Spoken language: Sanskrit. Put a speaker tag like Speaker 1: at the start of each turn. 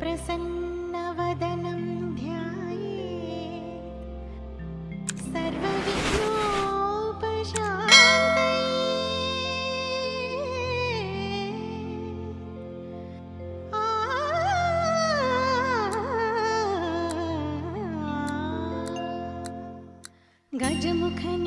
Speaker 1: प्रसन्नवदनं ध्याये सर्वविघ्नोपशान्तये। गजमुखन